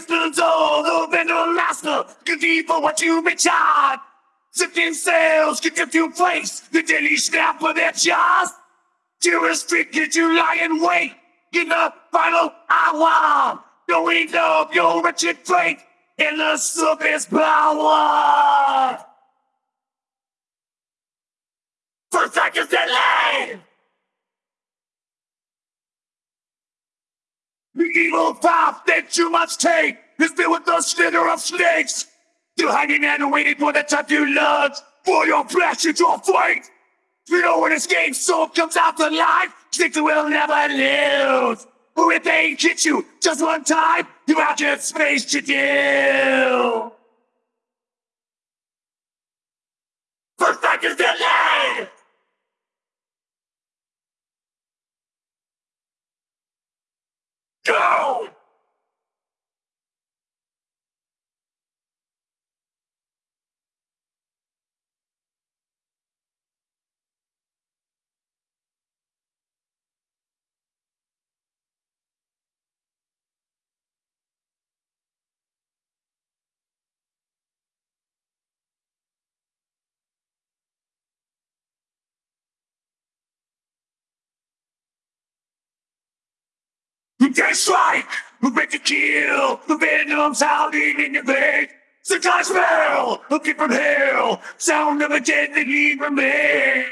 Crystals all the vendor master, good for what you've been charged. Sifting sales, get them to place the daily snap of their jaws. To restrict you to lie in wait in the final hour. Knowing of your wretched fate in the surface power. First seconds delay! The evil path that you must take is filled with the slither of snakes. Still hanging and waiting for the time to lunge for your flesh and your fate. You know when this game soul comes out to life, snakes will never lose. Or if they hit you just one time, you have just space to do. First seconds delay! Go! They strike! Who make the kill! The venom's howling in your veins! The time smell! Looking from hell! Sound of a deadly remain!